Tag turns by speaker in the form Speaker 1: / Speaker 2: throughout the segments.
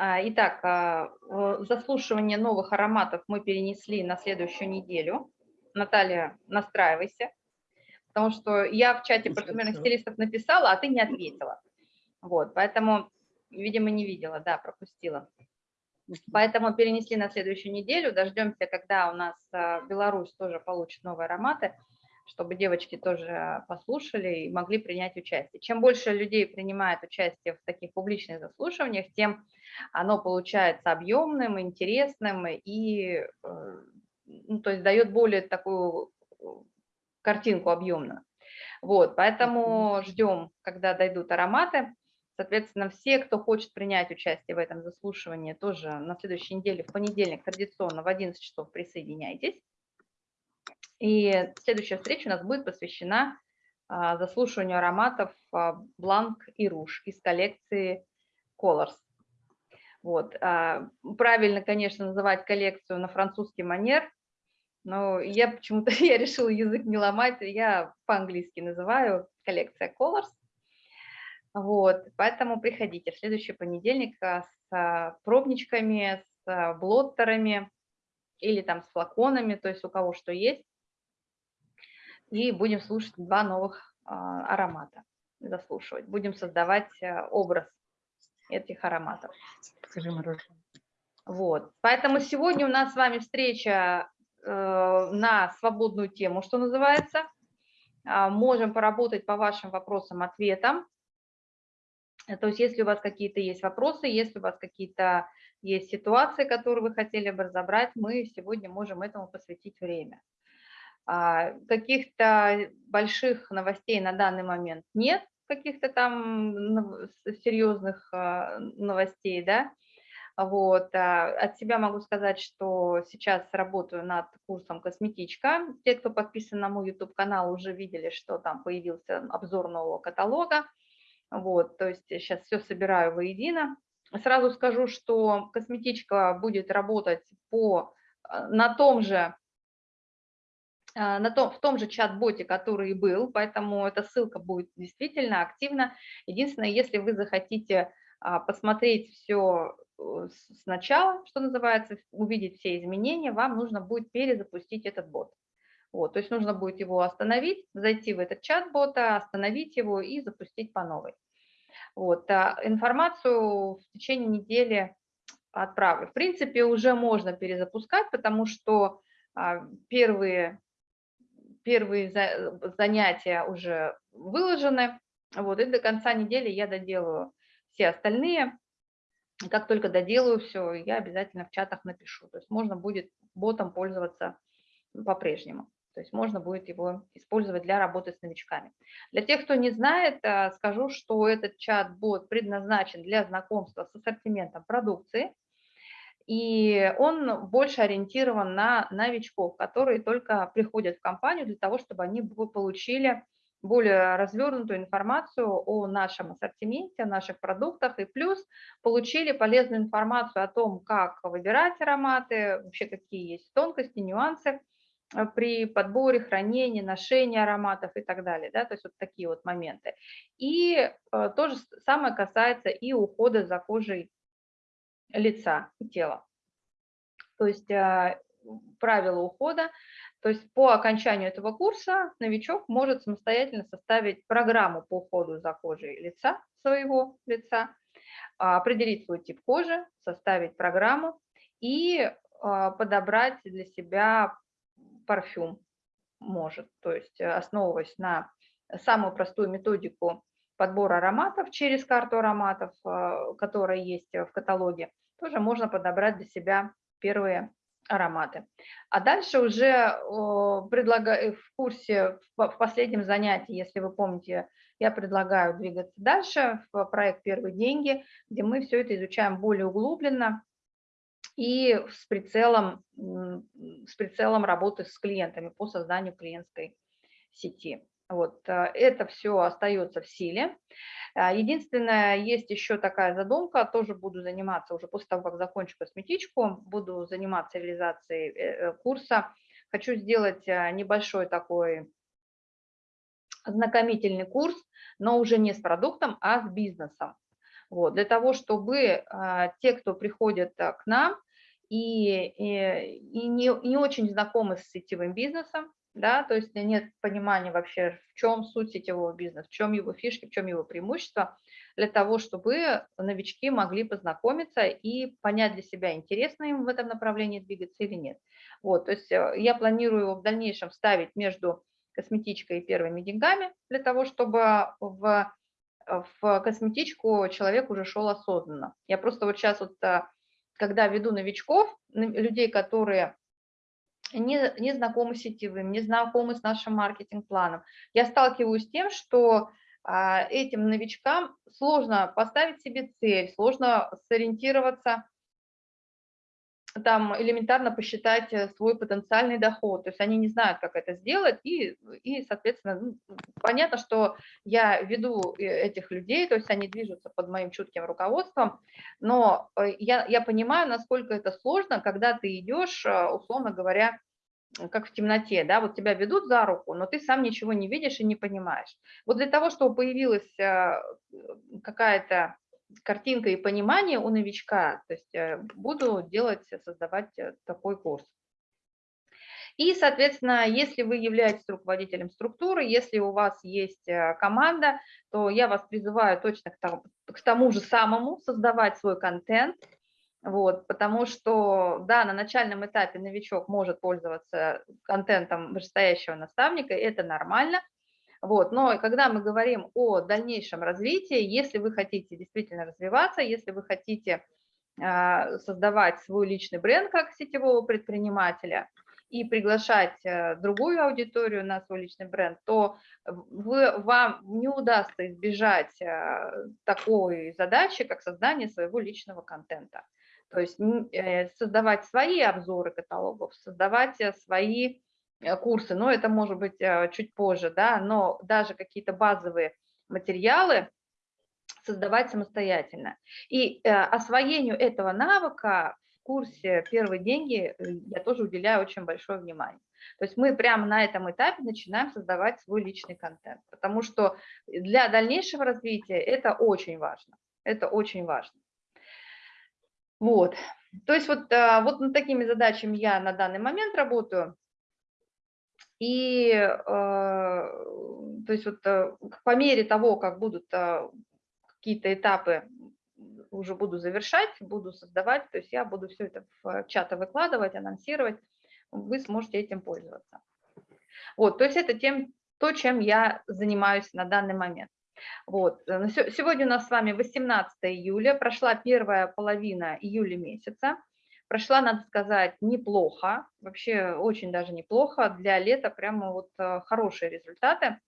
Speaker 1: А, итак, а, заслушивание новых ароматов мы перенесли на следующую неделю. Наталья, настраивайся, потому что я в чате парфюмерных стилистов написала, а ты не ответила. Вот, поэтому, видимо, не видела, да, пропустила. Поэтому перенесли на следующую неделю, дождемся, когда у нас а, Беларусь тоже получит новые ароматы, чтобы девочки тоже послушали и могли принять участие. Чем больше людей принимает участие в таких публичных заслушиваниях, тем оно получается объемным, интересным и э, ну, то есть дает более такую э, картинку объемную. Вот, поэтому ждем, когда дойдут ароматы. Соответственно, все, кто хочет принять участие в этом заслушивании, тоже на следующей неделе, в понедельник, традиционно в 11 часов присоединяйтесь. И следующая встреча у нас будет посвящена а, заслушиванию ароматов а, Blanc и Rouge из коллекции Colors. Вот. А, правильно, конечно, называть коллекцию на французский манер, но я почему-то я решила язык не ломать, я по-английски называю коллекция Colors. Вот, поэтому приходите в следующий понедельник с пробничками, с блоттерами или там с флаконами, то есть у кого что есть. И будем слушать два новых аромата, заслушивать. Будем создавать образ этих ароматов.
Speaker 2: Покажи мороженое.
Speaker 1: Вот, поэтому сегодня у нас с вами встреча э, на свободную тему, что называется. Э, можем поработать по вашим вопросам, ответам. То есть если у вас какие-то есть вопросы, если у вас какие-то есть ситуации, которые вы хотели бы разобрать, мы сегодня можем этому посвятить время. А, каких-то больших новостей на данный момент нет, каких-то там серьезных а, новостей, да, вот. А, от себя могу сказать, что сейчас работаю над курсом «Косметичка». Те, кто подписан на мой YouTube-канал, уже видели, что там появился обзор нового каталога. Вот, то есть сейчас все собираю воедино. Сразу скажу, что «Косметичка» будет работать по, на том же на том, в том же чат-боте, который и был, поэтому эта ссылка будет действительно активна. Единственное, если вы захотите а, посмотреть все э, сначала, что называется, увидеть все изменения, вам нужно будет перезапустить этот бот. Вот, то есть нужно будет его остановить, зайти в этот чат бота, остановить его и запустить по новой. Вот, а информацию в течение недели отправлю. В принципе, уже можно перезапускать, потому что первые первые занятия уже выложены, вот, и до конца недели я доделаю все остальные. Как только доделаю все, я обязательно в чатах напишу. То есть можно будет ботом пользоваться по-прежнему. То есть можно будет его использовать для работы с новичками. Для тех, кто не знает, э, скажу, что этот чат-бот предназначен для знакомства с ассортиментом продукции – и он больше ориентирован на новичков, которые только приходят в компанию для того, чтобы они получили более развернутую информацию о нашем ассортименте, о наших продуктах, и плюс получили полезную информацию о том, как выбирать ароматы, вообще какие есть тонкости, нюансы э, при подборе, хранении, ношении ароматов и так далее, да, то есть вот такие вот моменты. И э, то же самое касается и ухода за кожей лица и тела. То есть а, правила ухода, то есть по окончанию этого курса новичок может самостоятельно составить программу по уходу за кожей лица, своего лица, а, определить свой тип кожи, составить программу и а, подобрать для себя парфюм может, то есть основываясь на самую простую методику подбор ароматов через карту ароматов, которая есть в каталоге, тоже можно подобрать для себя первые ароматы. А дальше уже предлагаю в курсе, в последнем занятии, если вы помните, я предлагаю двигаться дальше в проект «Первые деньги», где мы все это изучаем более углубленно и с прицелом, с прицелом работы с клиентами по созданию клиентской сети. Вот, э, это все остается в силе. А, единственное, есть еще такая задумка, тоже буду заниматься уже после того, как закончу косметичку, буду заниматься реализацией э, э, курса. Хочу сделать небольшой такой ознакомительный курс, но уже не с продуктом, а с бизнесом. Вот, для того, чтобы те, кто приходит к нам и, и, и не, не очень знакомы с сетевым бизнесом, да, то есть нет понимания вообще, в чем суть сетевого бизнеса, в чем его фишки, в чем его преимущество, для того, чтобы новички могли познакомиться и понять для себя, интересно им в этом направлении двигаться или нет. Вот, то есть э, я планирую в дальнейшем вставить между косметичкой и первыми деньгами, для того, чтобы в, в косметичку человек уже шел осознанно. Я просто вот сейчас вот, э, когда веду новичков, людей, которые не, не знакомы с сетевым, не знакомы с нашим маркетинг-планом. Я сталкиваюсь с тем, что а, этим новичкам сложно поставить себе цель, сложно сориентироваться, там элементарно посчитать э, свой потенциальный доход, то есть они не знают, как это сделать, и, и соответственно, ну, понятно, что я веду э, этих людей, то есть они движутся под моим чутким руководством, но э, я, я понимаю, насколько это сложно, когда ты идешь, условно говоря, как в темноте, да, вот тебя ведут за руку, но ты сам ничего не видишь и не понимаешь. Вот для того, чтобы появилась какая-то картинка и понимание у новичка, то есть э, буду делать, создавать э, такой курс. И, соответственно, если вы являетесь руководителем структуры, если у вас есть э, команда, то я вас призываю точно к тому, к тому же самому создавать свой контент, вот, потому что, да, на начальном этапе новичок может пользоваться контентом вышестоящего наставника, это нормально, вот, но когда мы говорим о дальнейшем развитии, если вы хотите действительно развиваться, если вы хотите а, создавать свой личный бренд как сетевого предпринимателя и приглашать э, другую аудиторию на свой личный бренд, то вы, вам не удастся избежать э, такой задачи, как создание своего личного контента. То есть э, создавать свои обзоры каталогов, создавать свои Э, курсы, но это может быть э, чуть позже, да, но даже какие-то базовые материалы создавать самостоятельно. И э, освоению этого навыка в курсе «Первые деньги» я тоже уделяю очень большое внимание. То есть мы прямо на этом этапе начинаем создавать свой личный контент, потому что для дальнейшего развития это очень важно. Это очень важно. Вот. То есть вот, вот над такими задачами я на данный момент работаю. И э, то есть вот э, по мере того, как будут э, какие-то этапы уже буду завершать, буду создавать, то есть я буду все это в чаты выкладывать, анонсировать, вы сможете этим пользоваться. Вот, то есть это тем, то, чем я занимаюсь на данный момент. Вот. Сегодня у нас с вами 18 июля, прошла первая половина июля месяца. Прошла, надо сказать, неплохо, вообще очень даже неплохо. Для лета прямо вот э, хорошие результаты,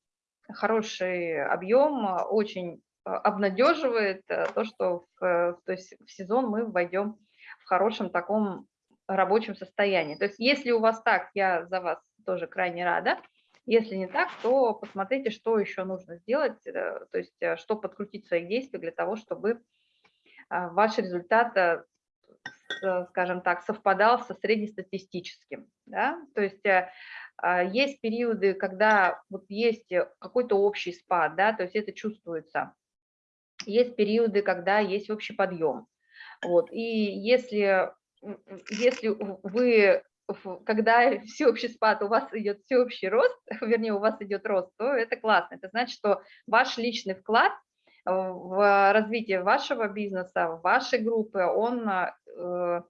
Speaker 1: хороший объем, очень э, обнадеживает э, то, что в, то есть в сезон мы войдем в хорошем таком рабочем состоянии. То есть если у вас так, я за вас тоже крайне рада. Если не так, то посмотрите, что еще нужно сделать, то есть что подкрутить в своих действиях для того, чтобы ваш результат Э, скажем так, совпадал со среднестатистическим. Да? То есть э, а, есть периоды, когда вот есть какой-то общий спад, да, то есть это чувствуется. Есть периоды, когда есть общий подъем. Вот. И если, если вы когда всеобщий спад, у вас идет всеобщий рост, вернее, у вас идет рост, то это классно. Это значит, что ваш личный вклад в развитие вашего бизнеса, вашей группы, он э,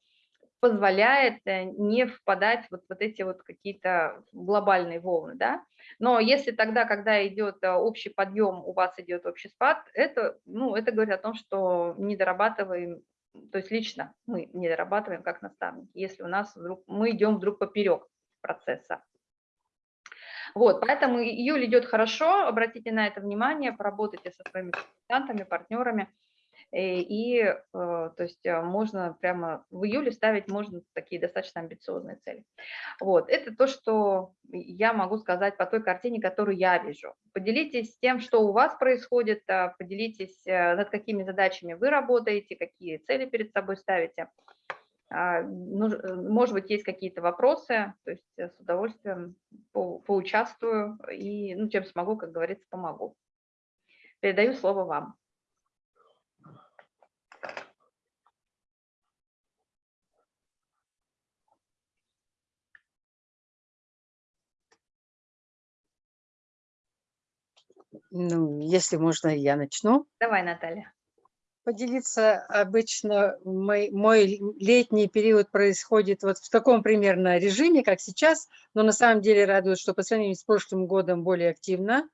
Speaker 1: позволяет э, не впадать вот, вот эти вот какие-то глобальные волны, да. Но если тогда, когда идет э, общий подъем, у вас идет общий спад, это, ну, это говорит о том, что не дорабатываем, то есть лично мы не дорабатываем как наставники, если у нас вдруг, мы идем вдруг поперек процесса. Вот, поэтому июль идет хорошо, обратите на это внимание, поработайте со своими консультантами, партнерами, э, и, и э, то есть э, можно прямо в июле ставить можно такие достаточно амбициозные цели. Вот, это то, что я могу сказать по той картине, которую я вижу. Поделитесь тем, что у вас происходит, поделитесь, над какими задачами вы работаете, какие цели перед собой ставите. А, может быть, есть какие-то вопросы, то есть с удовольствием поучаствую и, ну, чем смогу, как говорится, помогу. Передаю слово вам.
Speaker 2: Ну, если можно, я начну.
Speaker 1: Давай, Наталья.
Speaker 2: Поделиться обычно мой, мой летний период происходит вот в таком примерно режиме, как сейчас, но на самом деле радует, что по сравнению с прошлым годом более активно.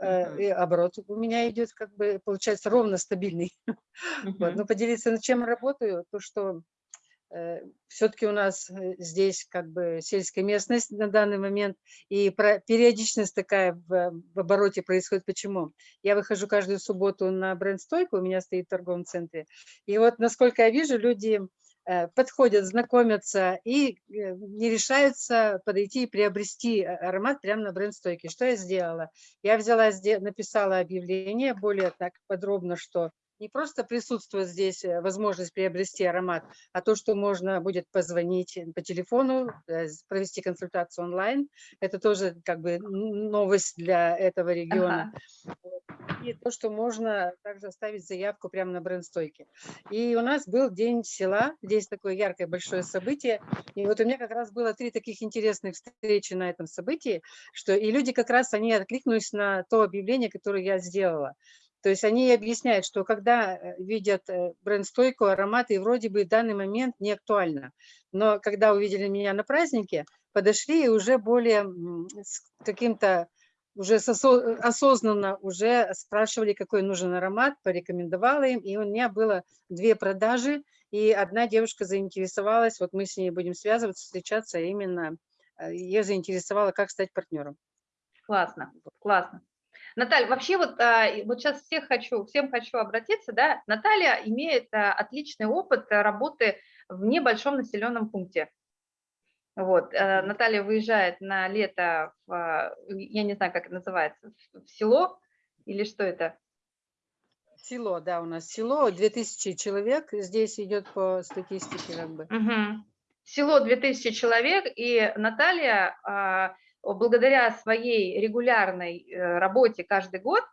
Speaker 2: Uh -huh. и оборот у меня идет, как бы, получается, ровно стабильный. Uh -huh. вот, но поделиться, над чем работаю, то, что Э, все-таки у нас э, здесь как бы сельская местность на данный момент, и периодичность такая в, в обороте происходит. Почему? Я выхожу каждую субботу на бренд-стойку, у меня стоит в торговом центре, и вот, насколько я вижу, люди э, подходят, знакомятся и не решаются подойти и приобрести аромат прямо на бренд-стойке. Что я сделала? Я взяла, написала объявление более так подробно, что не просто присутствует здесь э, возможность приобрести аромат, а то, что можно будет позвонить по телефону, э, провести консультацию онлайн. Это тоже как бы новость для этого региона. Ага. И то, что можно также оставить заявку прямо на бренд-стойке. И у нас был День села, здесь такое яркое большое событие. И вот у меня как раз было три таких интересных встречи на этом событии, что и люди как раз, они откликнулись на то объявление, которое я сделала. То есть они объясняют, что когда э, видят э, бренд-стойку, ароматы, и вроде бы в данный момент не актуально. Но когда увидели меня на празднике, подошли и уже более с каким-то, уже осознанно уже спрашивали, какой нужен аромат, порекомендовала им. И у меня было две продажи, и одна девушка заинтересовалась, вот мы с ней будем связываться, встречаться, а именно э, ее заинтересовало, как стать партнером.
Speaker 1: Классно, классно. Наталья, вообще вот, а, вот сейчас всех хочу, всем хочу обратиться, да, Наталья имеет а, отличный опыт работы в небольшом населенном пункте. Вот, э, Наталья выезжает на лето, в, а, я не знаю, как это называется, в село или что это?
Speaker 2: Село, да, у нас село, 2000 человек, здесь идет по статистике как бы.
Speaker 1: Угу. Село 2000 человек, и Наталья благодаря своей регулярной э, работе каждый год,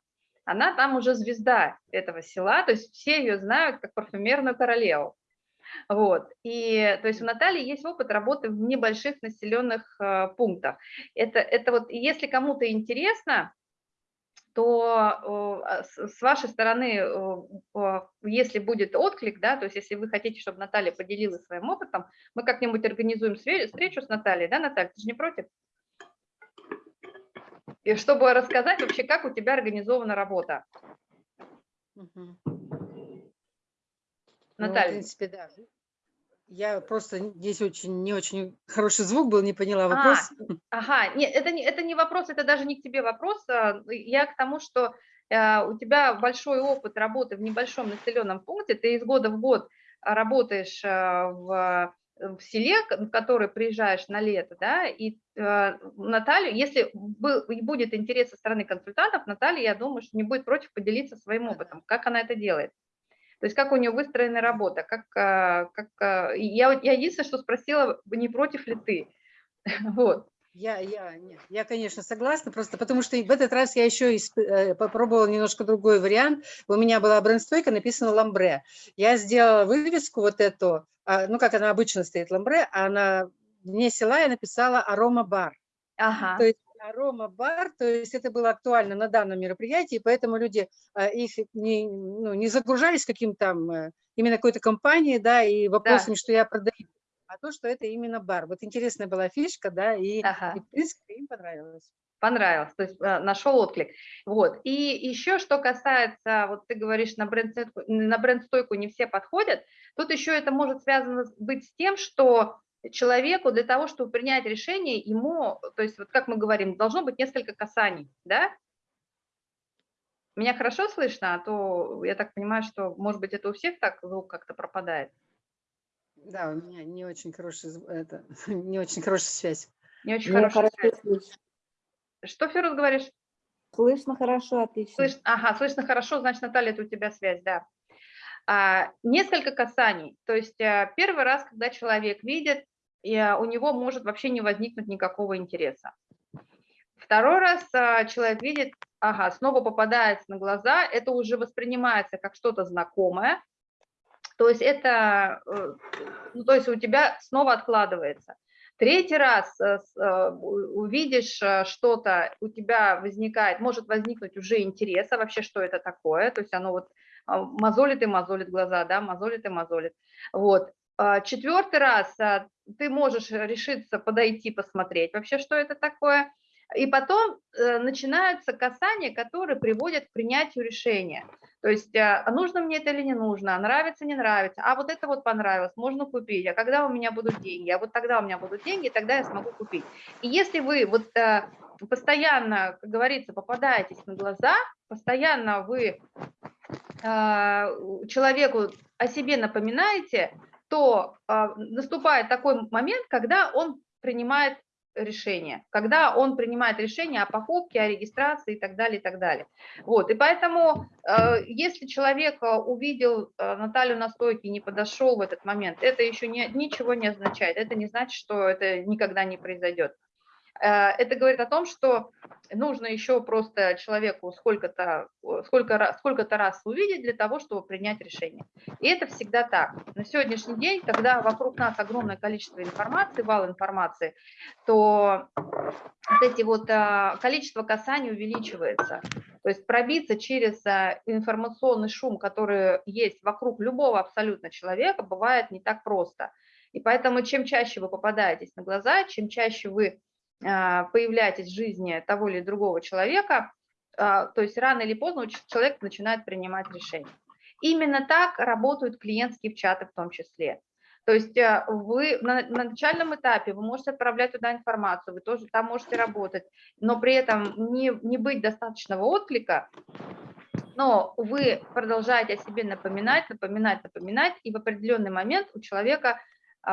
Speaker 1: она там уже звезда этого села, то есть все ее знают как парфюмерную королеву. Вот. И то есть у Натальи есть опыт работы в небольших населенных э, пунктах. Это, это вот, если кому-то интересно, то э, с вашей стороны, если будет отклик, да, то есть если вы хотите, чтобы Наталья поделилась своим опытом, мы как-нибудь организуем встречу с Натальей, да, Наталья, ты же не против? И чтобы рассказать вообще, как у тебя организована работа. Угу.
Speaker 2: Наталья. Ну, в принципе, да. Я просто здесь очень не очень хороший звук был, не поняла а, вопрос.
Speaker 1: А, ага, нет, это не, это не вопрос, это даже не к тебе вопрос. А, я к тому, что э, у тебя большой опыт работы в небольшом населенном пункте, ты из года в год работаешь э, в в селе, в который приезжаешь на лето, да, и э, Наталью, если будет интерес со стороны консультантов, Наталья, я думаю, что не будет против поделиться своим опытом, как она это делает. То есть как у нее выстроена работа, как, э, как э, я, я единственное, что спросила, не против ли ты, вот.
Speaker 2: Я, я, нет, я, конечно, согласна, просто потому что в этот раз я еще исп... Э, попробовала немножко другой вариант. У меня была бренд-стойка, написано «Ламбре». Я сделала вывеску вот эту, а, ну, как она обычно стоит «Ламбре», а на дне села я написала «Арома-бар». Ага. То есть арома-бар, то есть это было актуально на данном мероприятии, поэтому люди а, их не, ну, не загружались каким там э, именно какой-то компанией, да, и вопросами, да. что я продаю а то, что это именно бар. Вот интересная была фишка, да, и, ага. и в принципе им понравилось.
Speaker 1: Понравилось, то есть э, нашел отклик. Вот. И еще, что касается, вот ты говоришь, на бренд-стойку на бренд не все подходят, тут еще это может связано быть с тем, что человеку для того, чтобы принять решение, ему, то есть вот как мы говорим, должно быть несколько касаний, да? Меня хорошо слышно, а то я так понимаю, что, может быть, это у всех так звук как-то пропадает.
Speaker 2: Да, у меня не очень хорошая, это, не очень хорошая связь.
Speaker 1: Не очень Мне хорошая связь. Слышно. Что, Ферус, говоришь?
Speaker 3: Слышно хорошо, отлично.
Speaker 1: Слышно, ага, слышно хорошо, значит, Наталья, это у тебя связь, да. А, несколько касаний. То есть а, первый раз, когда человек видит, и, а, у него может вообще не возникнуть никакого интереса. Второй раз а, человек видит, ага, снова попадается на глаза, это уже воспринимается как что-то знакомое, то есть это, э, ну, то есть у тебя снова откладывается. Третий раз э, э, увидишь что-то, у тебя возникает, может возникнуть уже интерес, а вообще что это такое, то есть оно вот а, мозолит и мозолит глаза, да, мозолит и мозолит. Вот. А, Четвертый раз ты можешь решиться подойти, посмотреть вообще, что это такое, и потом э, начинаются касания, которые приводят к принятию решения. То есть, а а нужно мне это или не нужно, нравится, не нравится, а вот это вот понравилось, можно купить, а когда у меня будут деньги, а вот тогда у меня будут деньги, тогда я смогу купить. И если вы вот э, постоянно, как говорится, попадаетесь на глаза, постоянно вы а, человеку о себе напоминаете, то а, наступает такой момент, когда он принимает решение, когда он принимает решение о покупке, о регистрации и так далее, и так далее. Вот, и поэтому, э, если человек э, увидел э, Наталью на стойке и не подошел в этот момент, это еще не, ничего не означает, это не значит, что это никогда не произойдет. Э, Это говорит о том, что нужно еще просто человеку сколько-то сколько, сколько-то раз увидеть для того, чтобы принять решение. И это всегда так. На сегодняшний день, когда вокруг нас огромное количество информации, вал информации, то вот эти вот а, количество касаний увеличивается. То есть пробиться через а, информационный шум, который есть вокруг любого абсолютно человека, бывает не так просто. И поэтому чем чаще вы попадаетесь на глаза, чем чаще вы появляетесь в жизни того или другого человека, а, то есть рано или поздно человек начинает принимать решения. Именно так работают клиентские чаты в том числе. То есть а, вы на, на начальном этапе вы можете отправлять туда информацию, вы тоже там можете работать, но при этом не, не быть достаточного отклика, но вы продолжаете о себе напоминать, напоминать, напоминать, и в определенный момент у человека а,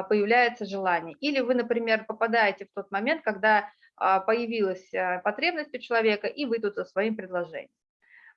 Speaker 1: появляется желание. Или вы, например, попадаете в тот момент, когда а, появилась а, потребность у человека, и вы тут со своим предложением.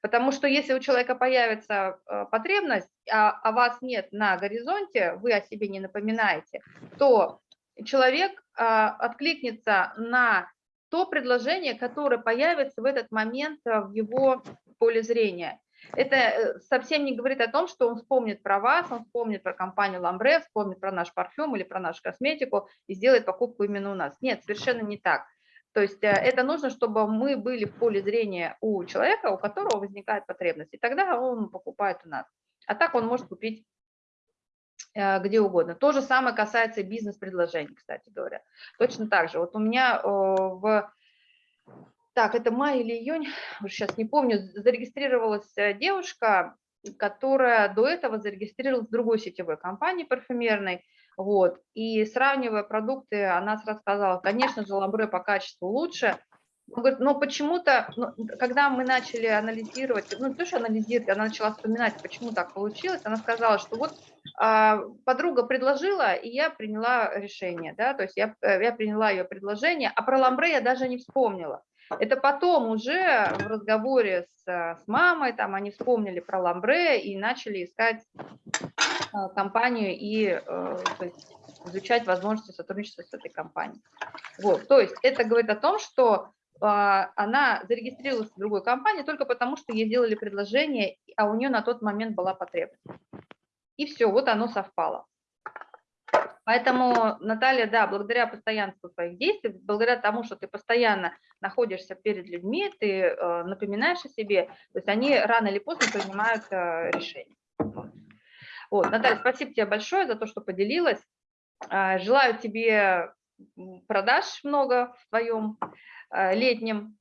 Speaker 1: Потому что если у человека появится а, потребность, а, а вас нет на горизонте, вы о себе не напоминаете, то человек а, откликнется на то предложение, которое появится в этот момент а, в его поле зрения. Это э, совсем не говорит о том, что он вспомнит про вас, он вспомнит про компанию Ламбре, вспомнит про наш парфюм или про нашу косметику и сделает покупку именно у нас. Нет, совершенно не так. То есть э, это нужно, чтобы мы были в поле зрения у человека, у которого возникает потребность, и тогда он покупает у нас. А так он может купить э, где угодно. То же самое касается бизнес-предложений, кстати говоря. Точно так же. Вот у меня в так, это май или июнь, уже сейчас не помню, зарегистрировалась э, девушка, которая до этого зарегистрировалась в другой сетевой компании парфюмерной, вот, и сравнивая продукты, она сразу сказала, конечно же, ламбре по качеству лучше, но почему-то, когда мы начали анализировать, ну, не то, анализировать, она начала вспоминать, почему так получилось, она сказала, что вот а, подруга предложила, и я приняла решение, да, то есть я, э, я приняла ее предложение, а про ламбре я даже не вспомнила. Это потом уже в разговоре с, э, с мамой, там они вспомнили про ламбре и начали искать э, компанию и э, есть изучать возможности сотрудничества с этой компанией. Вот, то есть это говорит о том, что а, она зарегистрировалась в другой компании только потому, что ей сделали предложение, а у нее на тот момент была потребность. И все, вот оно совпало. Поэтому, Наталья, да, благодаря постоянству своих действий, благодаря тому, что ты постоянно находишься перед людьми, ты э, напоминаешь о себе, то есть они рано или поздно принимают э, решение. Вот. Вот, Наталья, спасибо тебе большое за то, что поделилась. Э, желаю тебе продаж много в твоем э, летнем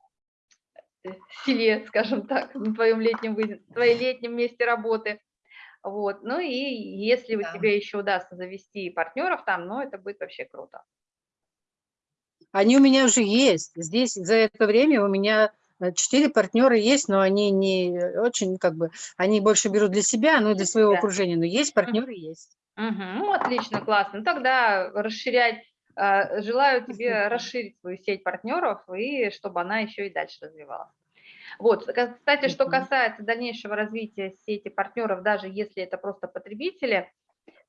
Speaker 1: селе, скажем так, в твоем летнем, в твоей летнем месте работы. Вот. Ну и если у
Speaker 2: Да.
Speaker 1: тебя еще удастся завести партнеров там, ну это будет вообще круто.
Speaker 2: Они у меня уже есть. Здесь за это время у меня э, четыре партнера есть, но они не очень, как бы, они больше берут для себя, ну и для своего
Speaker 1: себя.
Speaker 2: окружения. Но есть партнеры, есть.
Speaker 1: Мгм. Ну, отлично, классно. Ну, тогда расширять, а, желаю тебе расширить свою сеть партнеров и чтобы она еще и дальше развивалась. Вот, кстати, что касается дальнейшего развития сети партнеров, даже если это просто потребители,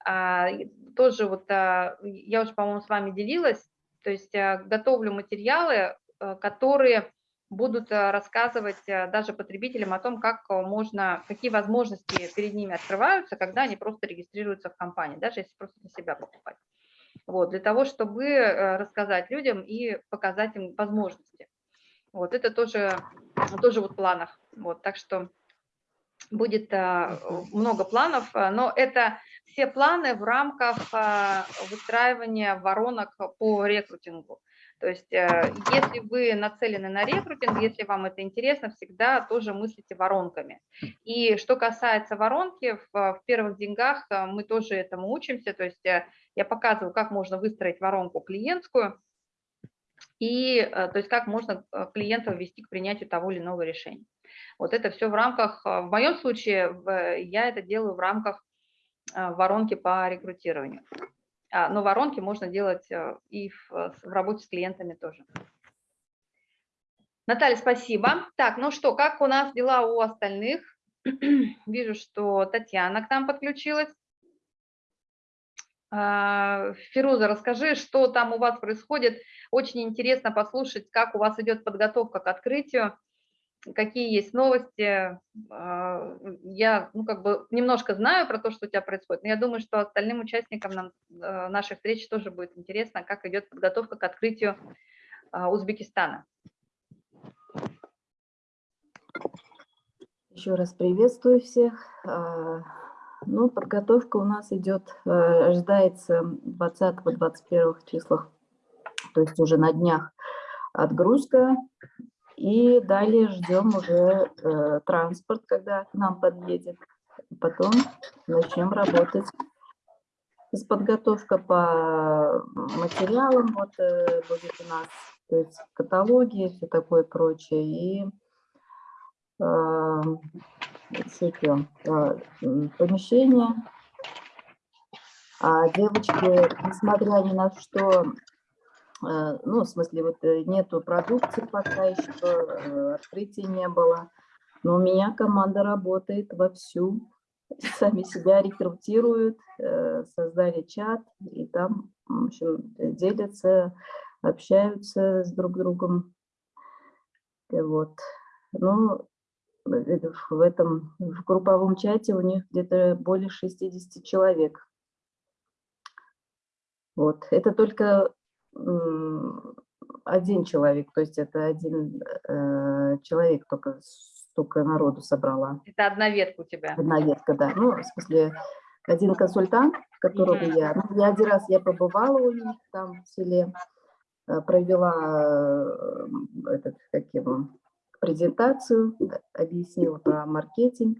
Speaker 1: а, тоже вот а, я уже, по-моему, с вами делилась, то есть а, готовлю материалы, а, которые будут а, рассказывать а, даже потребителям о том, как можно, какие возможности перед ними открываются, когда они просто регистрируются в компании, даже если просто для себя покупать. вот, для того, чтобы э, рассказать людям и показать им возможности. Вот, это тоже, тоже вот в планах. Вот, так что будет а, много планов, а, но это все планы в рамках а, выстраивания воронок по рекрутингу. То есть э, если вы нацелены на рекрутинг, если вам это интересно, всегда тоже мыслите воронками. И что касается воронки, в, в первых деньгах э, мы тоже этому учимся. То есть э, я показываю, как можно выстроить воронку клиентскую, и то есть как можно клиента ввести к принятию того или иного решения. Вот это все в рамках, в моем случае я это делаю в рамках воронки по рекрутированию. А, но воронки можно делать э, и в, в работе с клиентами тоже. Наталья, спасибо. Так, ну что, как у нас дела у остальных? Вижу, что Татьяна к нам подключилась. А, Фируза, расскажи, что там у вас происходит. Очень интересно послушать, как у вас идет подготовка к открытию какие есть новости. А, я ну, как бы немножко знаю про то, что у тебя происходит, но я думаю, что остальным участникам нам, э, нашей встречи тоже будет интересно, как идет подготовка к открытию а, Узбекистана.
Speaker 3: Еще раз приветствую всех. Ну, подготовка у нас идет, э, ожидается 20-21 числах, то есть уже на днях отгрузка и далее ждем уже э, транспорт, когда к нам подъедет. Потом начнем работать с подготовка по материалам, вот э, будет у нас, то есть каталоги, все такое прочее. И э, что, э, помещение. А девочки, несмотря ни на что, Э, ну, в смысле, вот э, нету продукции пока еще, открытия не было. Но у меня команда работает вовсю, сами себя рекрутируют, создали чат, и там, в общем, делятся, общаются с друг другом. Вот. Ну, в этом, в групповом чате у них где-то более 60 человек. Вот. Это только один человек, то есть это один э, человек только столько народу собрала.
Speaker 1: Это одна ветка у тебя?
Speaker 3: Одна ветка, да. Ну, в смысле, один консультант, которого mm -hmm. я... Ну, я один раз я побывала у них там в селе, э, провела э, этот, как его, презентацию, объяснила про маркетинг,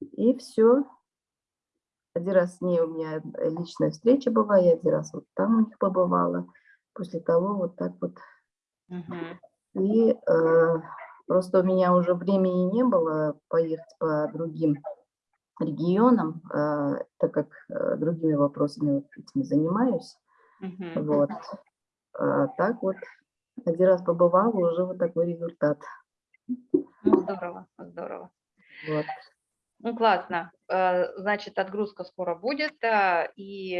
Speaker 3: и все, один раз с ней у меня личная встреча была, я один раз вот там у них побывала после того вот так вот. Угу. И э, просто у меня уже времени не было поехать по другим регионам, э, так как э, другими вопросами вот этими занимаюсь. Угу. Вот. А так вот, один раз побывала, уже вот такой результат.
Speaker 1: Ну, здорово, здорово. Вот. Ну, классно. Э, значит, отгрузка скоро будет, э, и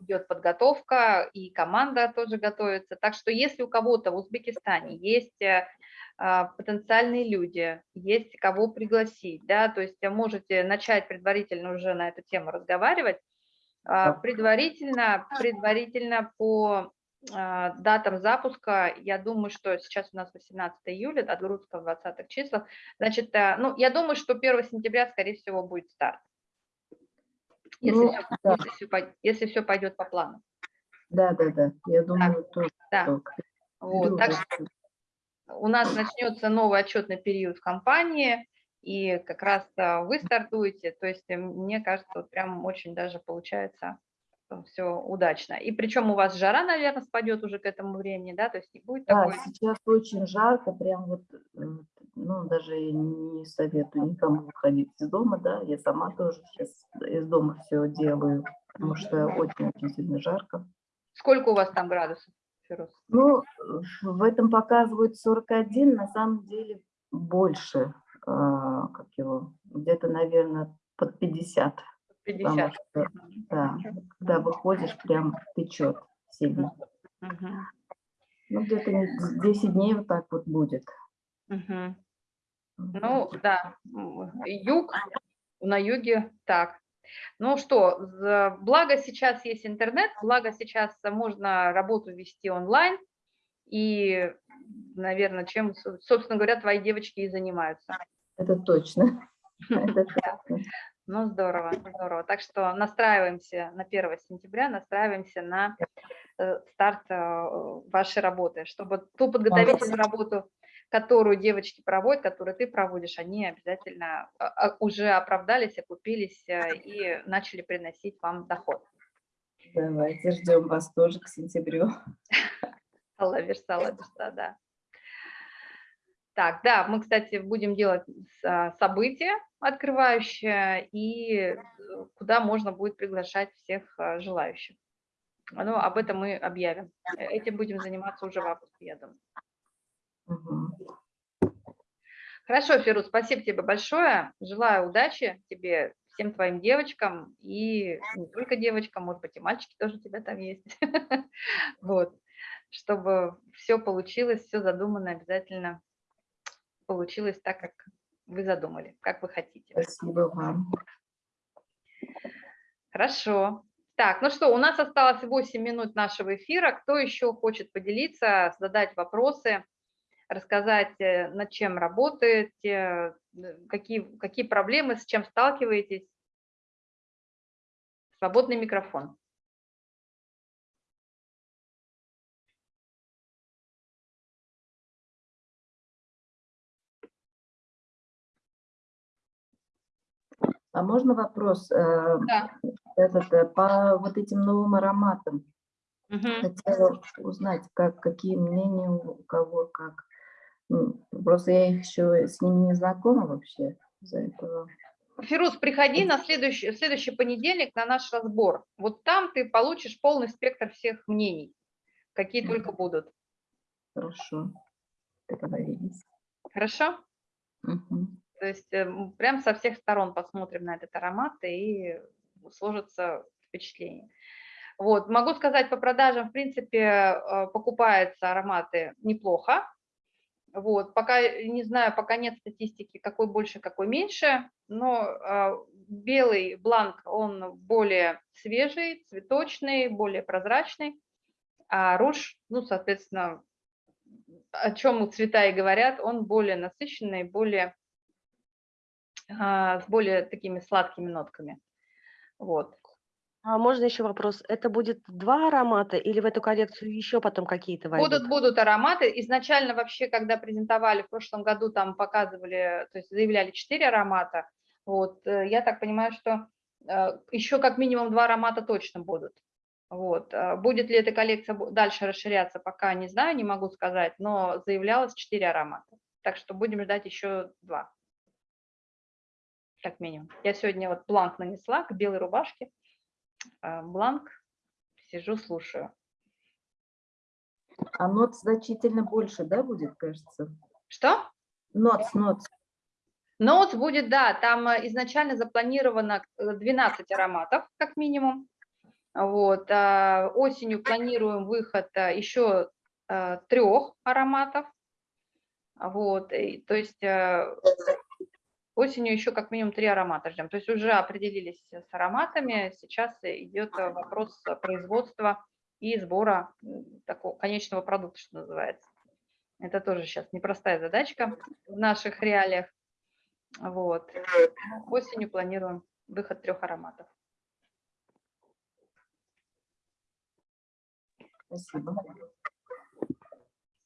Speaker 1: идет подготовка, и команда тоже готовится. Так что если у кого-то в Узбекистане есть э, а, потенциальные люди, есть кого пригласить, да, то есть можете начать предварительно уже на эту тему разговаривать, а, предварительно, предварительно по датам запуска, я думаю, что сейчас у нас 18 июля, отгрузка в 20 числах, значит, э, ну, я думаю, что 1 сентября, скорее всего, будет старт, если, ну, все, да. если, все, если все пойдет по плану.
Speaker 3: Да, да, да, я думаю, да. тоже.
Speaker 1: Да. Вот, так что у нас начнется новый отчетный период в компании, и как раз э, вы стартуете, то есть э, мне кажется, вот прям очень даже получается все удачно. И причем у вас жара, наверное, спадет уже к этому времени, да, то есть не будет
Speaker 3: да,
Speaker 1: такой...
Speaker 3: сейчас очень жарко, прям вот, э, ну, даже не советую никому выходить из дома, да, я сама тоже сейчас из дома все делаю, потому что очень-очень сильно жарко.
Speaker 1: Сколько у вас там градусов, Фирус?
Speaker 3: Ну, в этом показывают 41, на самом деле больше, а, как его, где-то, наверное, под 50.
Speaker 1: 50.
Speaker 3: Что, да, когда выходишь, прям течет сильно. Угу. Ну, где-то 10 дней вот так вот будет.
Speaker 1: Угу. Ну, да, юг, на юге так. Ну что, благо сейчас есть интернет, благо сейчас можно работу вести онлайн, и, наверное, чем, со- собственно говоря, твои девочки и занимаются.
Speaker 3: Это точно. Это точно.
Speaker 1: Ну, здорово, здорово. Так что настраиваемся на 1 сентября, настраиваемся на э, старт э, вашей работы, чтобы ту подготовительную работу, которую девочки проводят, которую ты проводишь, они обязательно а, а, уже оправдались, окупились э, и начали приносить вам доход.
Speaker 3: Давайте ждем вас тоже к сентябрю.
Speaker 1: Алла верса, Алла верса, да. Так, да, мы, кстати, будем делать а, событие открывающее, и э, куда можно будет приглашать всех а, желающих. Ну, об этом мы объявим. Э, Этим будем заниматься уже в августе, я думаю.
Speaker 3: Мгм.
Speaker 1: Хорошо, Фирус, спасибо тебе большое. Желаю удачи тебе, всем твоим девочкам, и не только девочкам, может быть, и мальчики тоже у тебя там есть. Вот, чтобы все получилось, все задумано обязательно получилось так, как вы задумали, как вы хотите.
Speaker 3: Спасибо вам.
Speaker 1: Хорошо. Так, ну что, у нас осталось 8 минут нашего эфира. Кто еще хочет поделиться, задать вопросы, рассказать, э, над чем работаете, э, какие, какие проблемы, с чем сталкиваетесь? Свободный микрофон.
Speaker 3: А можно вопрос? э,
Speaker 1: Да.
Speaker 3: Этот, э, по вот этим новым ароматам.
Speaker 1: Мгм.
Speaker 3: Хотела узнать, как, какие мнения у кого, как. Просто я их еще с ними не знакома вообще из-за этого.
Speaker 1: Фирус, приходи на следующий, следующий понедельник на наш разбор. Вот там ты получишь полный спектр всех мнений, какие только будут.
Speaker 3: Хорошо. Договорились.
Speaker 1: Хорошо?
Speaker 3: Мгм.
Speaker 1: То есть э, прям со всех сторон посмотрим на этот аромат и сложится впечатление. Вот, могу сказать, по продажам, в принципе, э, покупаются ароматы неплохо. Вот, пока не знаю, пока нет статистики, какой больше, какой меньше, но э, белый бланк, он более свежий, цветочный, более прозрачный, а руж, ну, соответственно, о чем цвета и говорят, он более насыщенный, более с более такими сладкими нотками. Вот.
Speaker 4: А можно еще вопрос? Это будет два аромата или в эту коллекцию еще потом какие-то войдут?
Speaker 1: Будут, будут ароматы. Изначально вообще, когда презентовали в прошлом году, там показывали, то есть заявляли 4 аромата. Вот, э, я так понимаю, что э, еще как минимум два аромата точно будут. Вот. а Будет ли эта коллекция дальше расширяться, пока не знаю, не могу сказать, но заявлялось 4 аромата. Так что будем ждать еще два. Как минимум. Я сегодня вот бланк нанесла к белой рубашке. а, Бланк. Сижу, слушаю.
Speaker 3: А нот значительно больше, да, будет, кажется?
Speaker 1: Что?
Speaker 3: Нот, нот.
Speaker 1: Ноутс будет, да, там э, изначально запланировано э, 12 ароматов, как минимум. Вот, а осенью планируем выход а, еще трех ароматов. Вот, и, то есть э, осенью еще как минимум три аромата ждем. То есть уже определились с ароматами, сейчас идет э, вопрос производства и сбора такого конечного продукта, что называется. Это тоже сейчас непростая задачка в наших реалиях. Вот. Осенью планируем выход трех ароматов.
Speaker 3: Спасибо.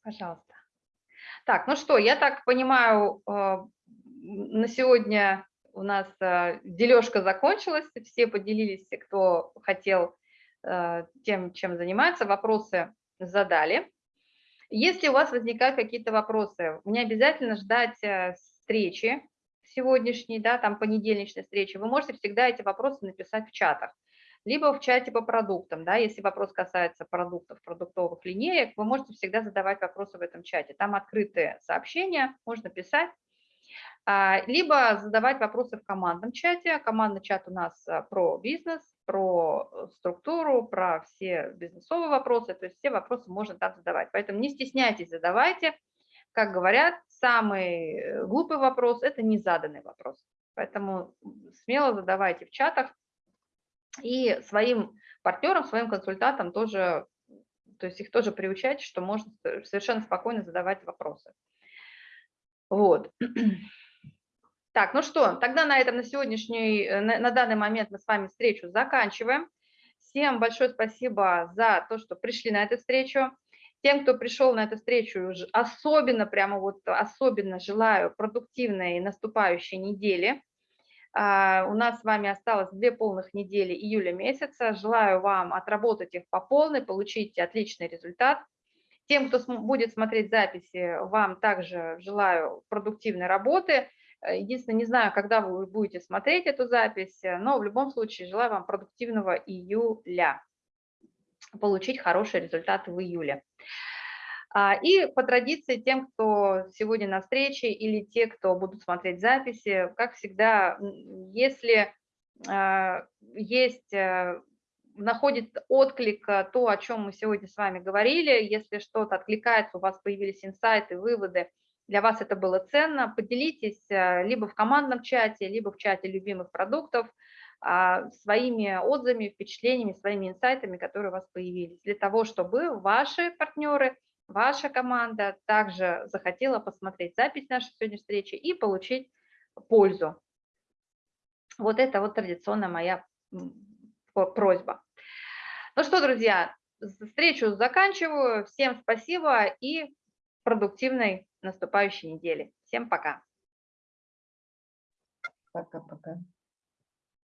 Speaker 1: Пожалуйста. Так, ну что, я так понимаю, э, на сегодня у нас э, дележка закончилась, все поделились, кто хотел э, тем, чем заниматься, вопросы задали. Если у вас возникают какие-то вопросы, не обязательно ждать э, встречи сегодняшней, да, там понедельничной встречи, вы можете всегда эти вопросы написать в чатах либо в чате по продуктам, да, если вопрос касается продуктов, продуктовых линеек, вы можете всегда задавать вопросы в этом чате. Там открытые сообщения, можно писать, либо задавать вопросы в командном чате. Командный чат у нас а, про бизнес, про э, структуру, про все бизнесовые вопросы, то есть все вопросы можно там задавать. Поэтому не стесняйтесь, задавайте. Как говорят, самый э, глупый вопрос – это незаданный вопрос. Поэтому смело задавайте в чатах, И своим партнерам, своим консультантам тоже, то есть их тоже приучать, что можно совершенно спокойно задавать вопросы. Вот. Так, ну что, тогда на этом на сегодняшний, э, на, на данный момент мы с вами встречу заканчиваем. Всем большое спасибо за то, что пришли на эту встречу. Тем, кто пришел на эту встречу, особенно, прямо вот особенно желаю продуктивной наступающей недели. А, у нас с вами осталось две полных недели июля месяца. Желаю вам отработать их по полной, получить отличный результат. Тем, кто будет смотреть записи, вам также желаю продуктивной работы. Э, единственное, не знаю, когда вы будете смотреть эту запись, но в любом случае желаю вам продуктивного июля, получить хороший результат в июле. А, и по традиции тем, кто сегодня на встрече или те, кто будут смотреть записи, как всегда, если а, есть, э, находит отклик э, то, о чем мы сегодня с вами говорили, если что-то откликается, у вас появились инсайты, выводы, для вас это было ценно, поделитесь э, либо в командном чате, либо в чате любимых продуктов а, своими отзывами, впечатлениями, своими инсайтами, которые у вас появились, для того, чтобы ваши партнеры – ваша команда также захотела посмотреть запись нашей сегодняшней встречи и получить пользу. Вот это вот традиционная моя просьба. Ну что, друзья, встречу заканчиваю. Всем спасибо и продуктивной наступающей недели. Всем пока.
Speaker 3: Пока-пока.